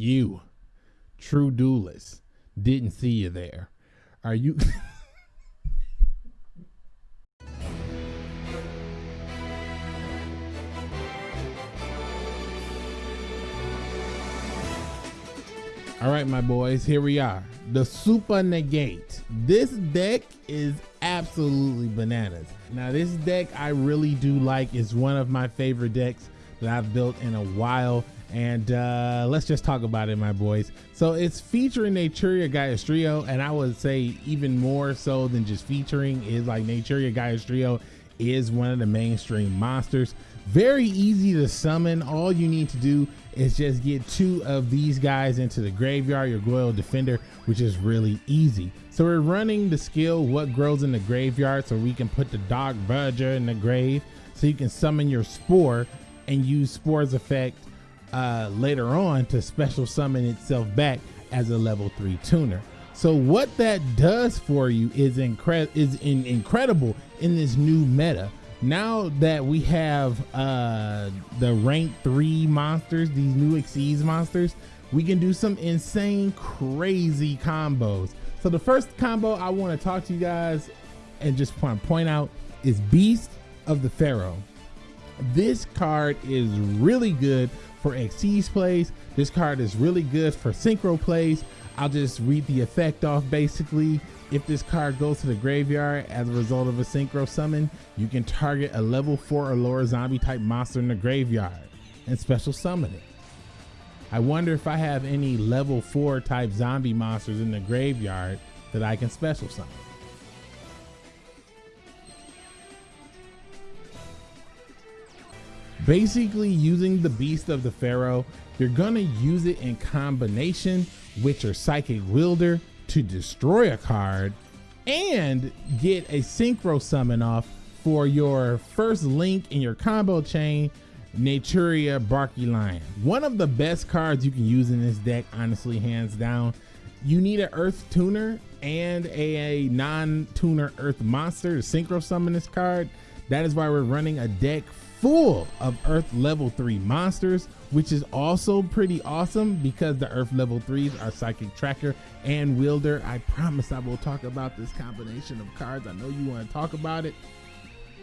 You, true duelist, didn't see you there. Are you? All right, my boys, here we are. The Super Negate. This deck is absolutely bananas. Now, this deck I really do like. is one of my favorite decks that I've built in a while. And uh, let's just talk about it, my boys. So it's featuring Naturia Gaiastrio, and I would say even more so than just featuring is like Naturia Gaiastrio is one of the mainstream monsters. Very easy to summon. All you need to do is just get two of these guys into the graveyard, your Goyo Defender, which is really easy. So we're running the skill what grows in the graveyard so we can put the Dark Verger in the grave so you can summon your Spore and use Spore's effect uh, later on to special summon itself back as a level 3 tuner. So what that does for you is, incre- is in- incredible in this new meta. Now that we have uh the rank three monsters these new Xyz monsters we can do some insane crazy combos. So the first combo i want to talk to you guys and just want to point out is beast of the pharaoh. This card is really good for Xyz plays this card is really good for synchro plays i'll just read the effect off basically if this card goes to the graveyard as a result of a synchro summon, you can target a level 4 or lower zombie type monster in the graveyard and special summon it. I wonder if I have any level 4 type zombie monsters in the graveyard that I can special summon. Basically using the Beast of the Pharaoh, you're gonna use it in combination with your Psychic Wielder to destroy a card and get a synchro summon off for your first link in your combo chain, Naturia Barky Lion. One of the best cards you can use in this deck, honestly, hands down. You need an Earth Tuner and a, non-tuner Earth monster to synchro summon this card. That is why we're running a deck full of Earth level 3 monsters, which is also pretty awesome because the Earth level 3s are Psychic Tracker and Wielder. I promise I will talk about this combination of cards. I know you want to talk about it,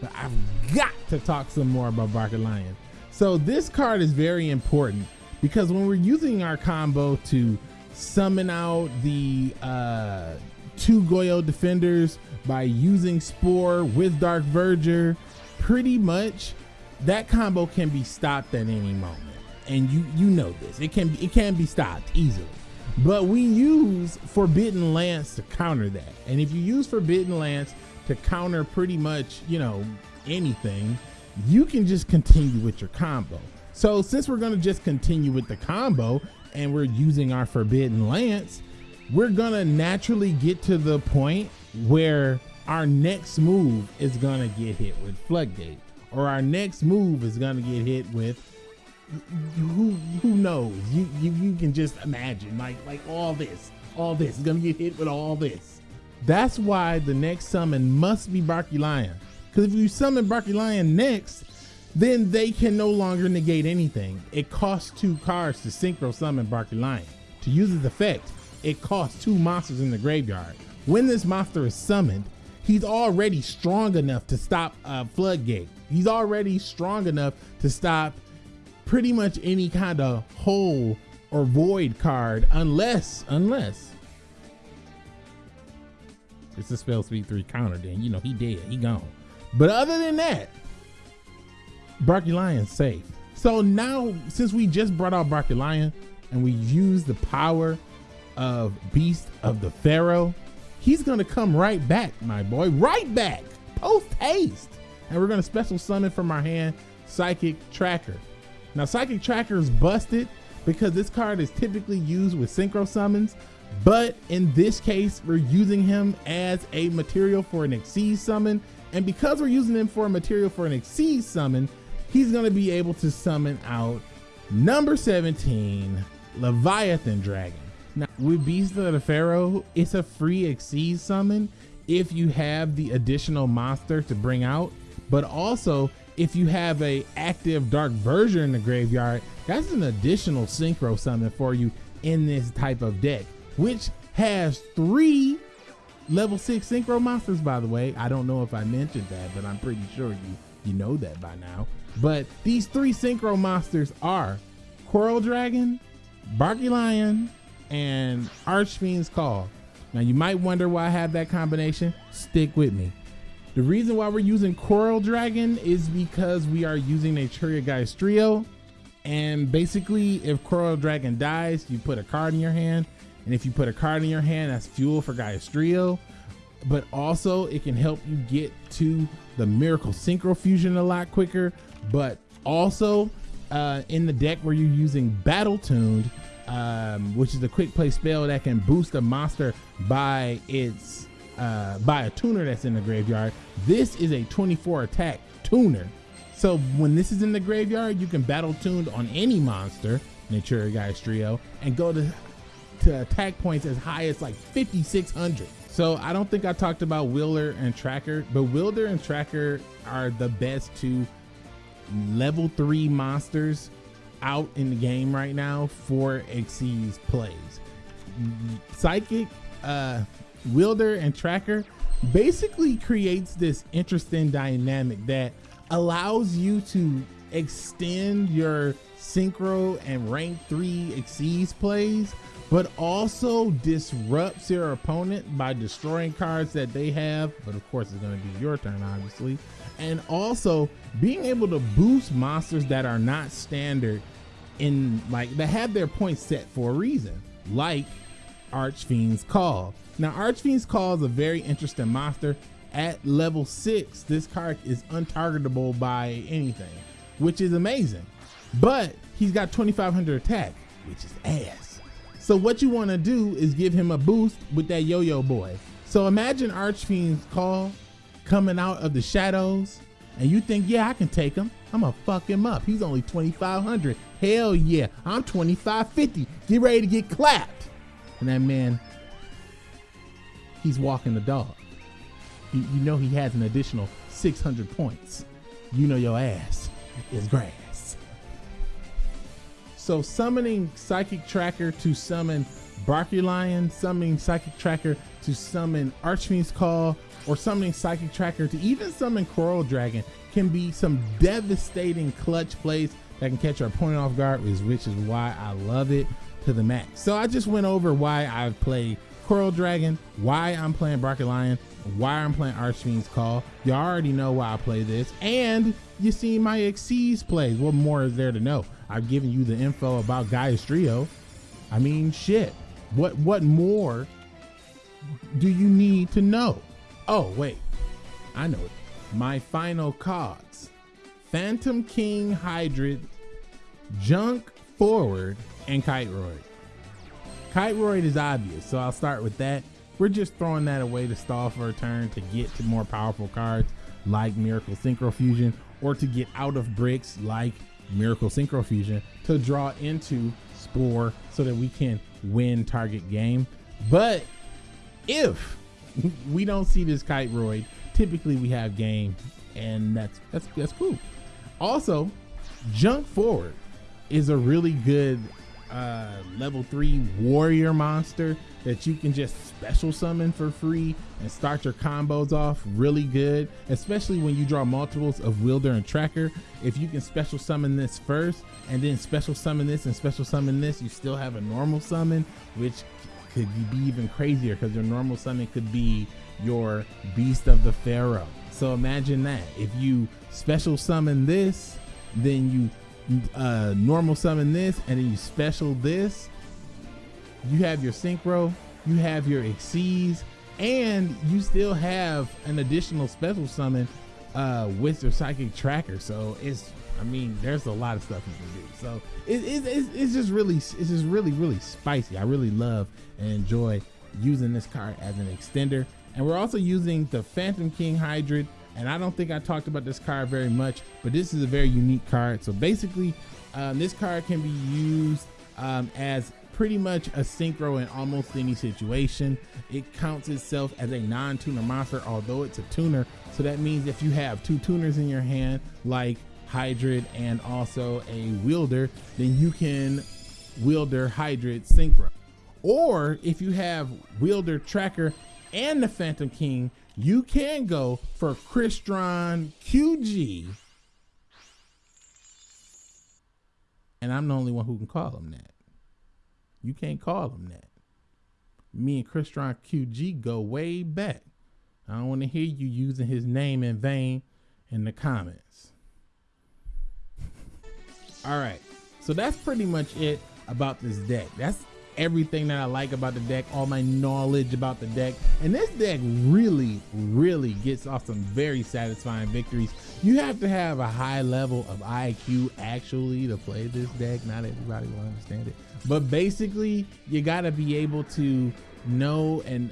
but I've got to talk some more about Barky Lion. So this card is very important because when we're using our combo to summon out the uh, two Goyo defenders by using Spore with Dark Verger, pretty much that combo can be stopped at any moment. And you you know this. It can it can be stopped easily. But we use forbidden lance to counter that. And if you use forbidden lance to counter pretty much you know anything you can just continue with your combo. So since we're going to just continue with the combo and we're using our forbidden lance we're to naturally get to the point where our next move is to get hit with floodgate or our next move is gonna get hit with who who knows? You, you you can just imagine like like all this all this is gonna get hit with all this. That's why the next summon must be barky lion. Because if you summon barky lion next then they can no longer negate anything. It costs two cards to synchro summon barky lion. To use its effect it costs two monsters in the graveyard. When this monster is summoned he's already strong enough to stop a floodgate He's already strong enough to stop pretty much any kind of hole or void card unless, unless it's a spell speed three counter, then you know he dead, he gone. But other than that, Barky Lion's safe. So now, since we just brought out Barky Lion and we used the power of Beast of the Pharaoh, he's gonna come right back, my boy, right back, post haste and we're gonna special summon from our hand Psychic Tracker. Now Psychic Tracker is busted because this card is typically used with synchro summons, but in this case, we're using him as a material for an Xyz summon. And because we're using him for a material for an Xyz summon, he's gonna be able to summon out number 17, Leviathan Dragon. Now with Beast of the Pharaoh, it's a free Xyz summon if you have the additional monster to bring out but also if you have a active dark verger in the graveyard that's an additional synchro summon for you in this type of deck, which has three level six synchro monsters, by the way. I don't know if I mentioned that, but I'm pretty sure you, you know that by now. But these three synchro monsters are Coral Dragon, Barky Lion, and Archfiend's Call. Now you might wonder why I have that combination. Stick with me. The reason why we're using Coral Dragon is because we are using Naturia Gaiastrio. And basically, if Coral Dragon dies, you put a card in your hand. And if you put a card in your hand, that's fuel for Trio. But also, it can help you get to the Miracle Synchro Fusion a lot quicker. But also, uh, in the deck where you're using Battle Tuned, um, which is a quick play spell that can boost a monster by its uh, by a tuner that's in the graveyard. This is a 24 attack tuner. So when this is in the graveyard, you can battle tuned on any monster, Naturia Gaiastrio, and go to, to attack points as high as like 5,600. So I don't think I talked about Wielder and Tracker, but Wielder and Tracker are the best two level three monsters out in the game right now for Xyz plays. Psychic, uh, Wielder and Tracker basically creates this interesting dynamic that allows you to extend your synchro and rank 3 Xyz plays but also disrupts your opponent by destroying cards that they have but of course it's going to be your turn obviously and also being able to boost monsters that are not standard in like that have their points set for a reason like Archfiend's Call now, Archfiend's Call is a very interesting monster. At level six, this card is untargetable by anything, which is amazing. But he's got 2,500 attack, which is ass. So what you want to do is give him a boost with that Yo-Yo Boy. So imagine Archfiend's Call coming out of the shadows, and you think, yeah, I can take him. I'm gonna fuck him up. He's only 2,500. Hell yeah, I'm 2,550. Get ready to get clapped. And that man he's walking the dog. You, you know he has an additional 600 points. You know your ass is grass. So summoning Psychic Tracker to summon Barky Lion, summoning Psychic Tracker to summon Archfiend's Call, or summoning Psychic Tracker to even summon Coral Dragon can be some devastating clutch plays that can catch our opponent off guard, which is why I love it to the max. So I just went over why I've played Coral Dragon, why I'm playing Barky Lion, why I'm playing Archfiend's Call. You already know why I play this, and you see my Xyz plays. What more is there to know? I've given you the info about Gaiastrio. I mean, shit. What what more do you need to know? Oh, wait. I know it. My final cards. Phantom King Hydride, Junk Forward, and Kiteroid. Kiteroid is obvious, so I'll start with that. We're just throwing that away to stall for a turn to get to more powerful cards like Miracle Synchro Fusion or to get out of bricks like Miracle Synchro Fusion to draw into Spore so that we can win target game. But if we don't see this Kiteroid, typically we have game and that's that's that's cool. Also, Junk Forward is a really good uh, level three warrior monster that you can just special summon for free and start your combos off really good, especially when you draw multiples of Wielder and Tracker. If you can special summon this first and then special summon this and special summon this, you still have a normal summon, which could be even crazier because your normal summon could be your Beast of the Pharaoh. So imagine that. If you special summon this, then you uh, normal summon this and then you special this, you have your synchro, you have your Xyz, and you still have an additional special summon uh, with your psychic tracker. So it's, I mean, there's a lot of stuff you can do. So it, it, it's, it's just really, it's just really, really spicy. I really love and enjoy using this card as an extender. And we're also using the Phantom King Hydride and I don't think I talked about this card very much, but this is a very unique card. So basically, um, this card can be used um, as pretty much a synchro in almost any situation. It counts itself as a non-tuner monster, although it's a tuner. So that means if you have two tuners in your hand, like Hydride and also a wielder, then you can Wielder Hydride Synchro. Or if you have Wielder Tracker and the Phantom King, you can go for Crystron QG. And I'm the only one who can call him that. You can't call him that. Me and Crystron QG go way back. I don't want to hear you using his name in vain in the comments. All right. So that's pretty much it about this deck. That's everything that I like about the deck, all my knowledge about the deck. And this deck really, really gets off some very satisfying victories. You have to have a high level of IQ actually to play this deck. Not everybody will understand it. But basically, you got to be able to know and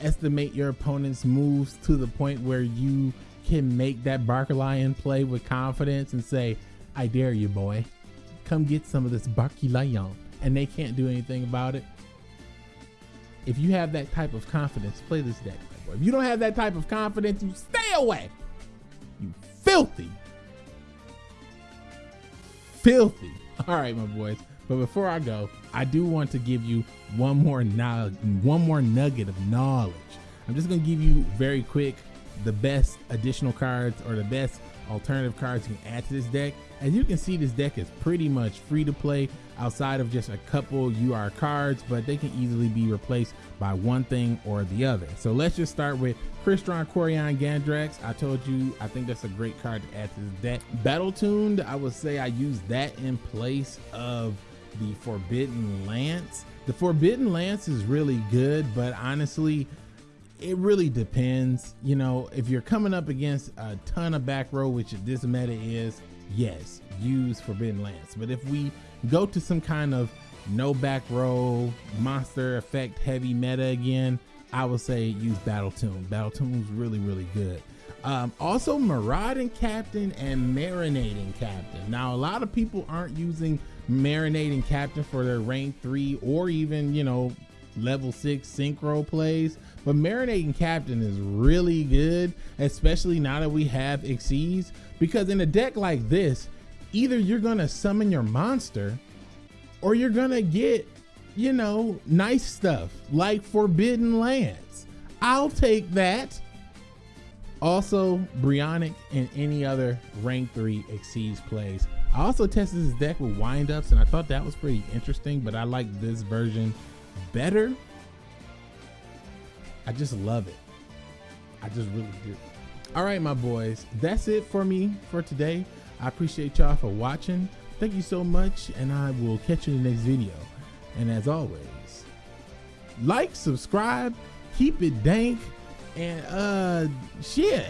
estimate your opponent's moves to the point where you can make that Barker Lion play with confidence and say, I dare you, boy. Come get some of this Barky Lion. And they can't do anything about it. If you have that type of confidence, play this deck. If you don't have that type of confidence, you stay away. You filthy. Filthy. All right, my boys. But before I go, I do want to give you one more one more nugget of knowledge. I'm just gonna give you very quick the best additional cards or the best alternative cards you can add to this deck. As you can see, this deck is pretty much free to play outside of just a couple UR cards, but they can easily be replaced by one thing or the other. So let's just start with Crystron Quariongandrax. I told you, I think that's a great card to add to this deck. Battle Tuned, I would say I use that in place of the Forbidden Lance. The Forbidden Lance is really good, but honestly, it really depends. You know, if you're coming up against a ton of back row, which this meta is, yes, use Forbidden Lance. But if we go to some kind of no back row, monster effect heavy meta again, I would say use Battle Tune. Battle Tune is really, really good. Um, also, Marauding Captain and Marinating Captain. Now, a lot of people aren't using Marinating Captain for their rank three or even, you know, level six synchro plays. But Marinating Captain is really good, especially now that we have Xyz, because in a deck like this, either you're gonna summon your monster or you're gonna get, you know, nice stuff like Forbidden Lance. I'll take that. Also, Brionac and any other rank 3 Xyz plays. I also tested this deck with windups and I thought that was pretty interesting, but I like this version better. I just love it. I just really do. All right, my boys, that's it for me for today. I appreciate y'all for watching. Thank you so much, and I will catch you in the next video. And as always, like, subscribe, keep it dank, and uh, shit.